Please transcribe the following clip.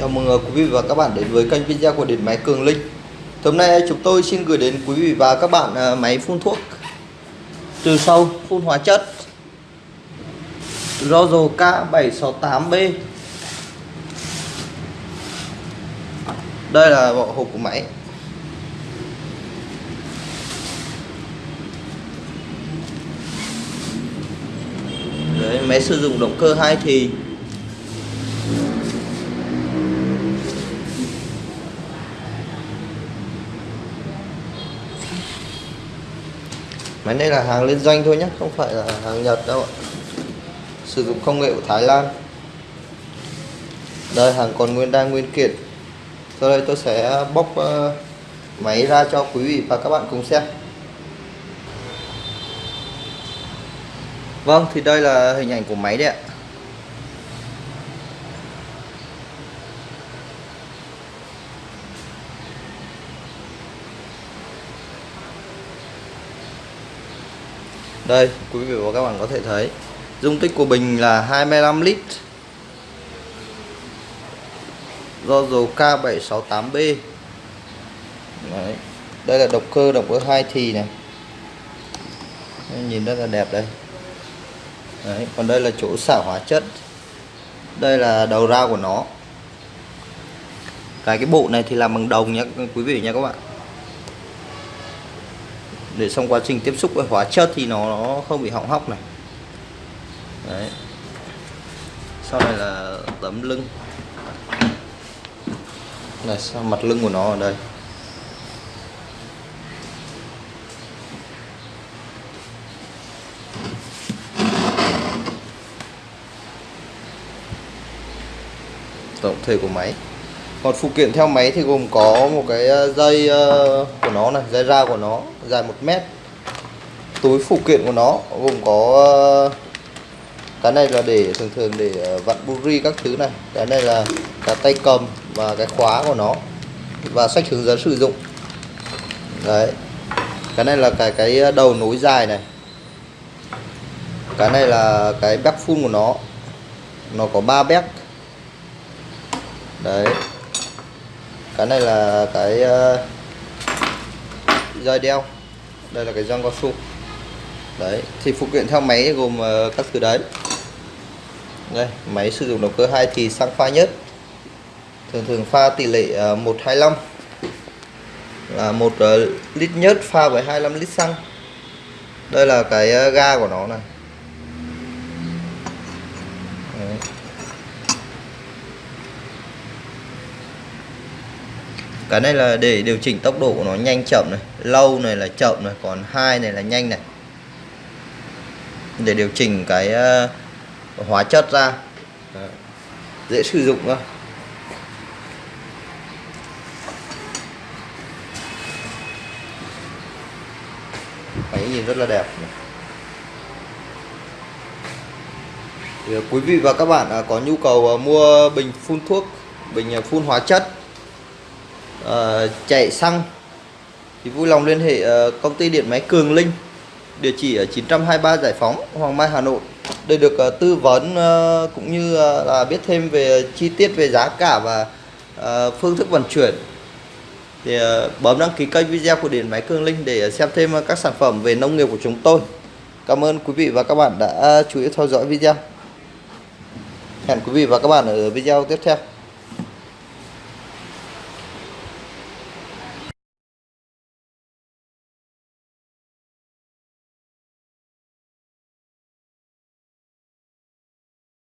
Chào mừng ờ, quý vị và các bạn đến với kênh video của điện máy Cường Linh. Hôm nay chúng tôi xin gửi đến quý vị và các bạn ờ, máy phun thuốc trừ sâu phun hóa chất Rozo K768B. Đây là bộ hộp của máy. Đấy, máy sử dụng động cơ hai thì Máy này là hàng liên doanh thôi nhé Không phải là hàng Nhật đâu ạ. Sử dụng công nghệ của Thái Lan. Đây, hàng còn nguyên, đang nguyên kiện. Sau đây tôi sẽ bóc ờ, máy ra cho quý vị và các bạn cùng xem. Vâng thì đây là hình ảnh của máy đấy ạ. Đây, quý vị và các bạn có thể thấy, dung tích của bình là 25 lít. Do dầu K768B Đấy. đây là động cơ động cơ hai thì này. Nhìn rất là đẹp đây. Đấy. còn đây là chỗ xả hóa chất. Đây là đầu ra của nó. Cái cái bộ này thì làm bằng đồng nhé quý vị nha các bạn để xong quá trình tiếp xúc với hóa chất thì nó, nó không bị hỏng hóc này. Đấy. Sau này là tấm lưng. Này sao mặt lưng của nó ở đây? Tổng thể của máy còn phụ kiện theo máy thì gồm có một cái ờ, dây ờ, của nó này, dây ra của nó, dài một mét. Túi phụ kiện của nó gồm có ờ, cái này là để, thường thường để vặn buri các thứ này. Cái này là cái tay cầm và cái khóa của nó và sách hướng dẫn sử dụng. Đấy. Cái này là cái cái đầu nối dài này. Cái này là cái bếp phun của nó. Nó có 3 bếp đấy cái này là cái ờ, uh, dây đeo. Đây là cái răng cao su. Đấy thì phụ kiện theo máy gồm uh, các thứ đấy. Đây máy sử dụng động cơ hai thì xăng pha nhất. Thường thường pha tỷ lệ ờ, uh, 125 là một uh, lít nhất pha với 25 lít xăng. Đây là cái uh, ga của nó này. Cái này là để điều chỉnh tốc độ của nó nhanh chậm này lâu này là chậm này còn hai này là nhanh này. Để điều chỉnh cái uh, hóa chất ra. Đấy. dễ sử dụng thôi máy nhìn rất là đẹp thì quý vị và các bạn à, có nhu cầu à, mua bình phun thuốc bình à, phun hóa chất uh, chạy xăng. Thì vui lòng liên hệ uh, công ty điện máy Cường Linh địa chỉ ở 923 Giải Phóng Hoàng Mai Hà Nội. Để được uh, tư vấn uh, cũng như uh, là biết thêm về chi tiết về giá cả và uh, phương thức vận chuyển. Thì uh, bấm đăng ký kênh video của điện máy Cường Linh để xem thêm các sản phẩm về nông nghiệp của chúng tôi. Cảm ơn quý vị và các bạn đã chú ý theo dõi video. Hẹn quý vị và các bạn ở video tiếp theo.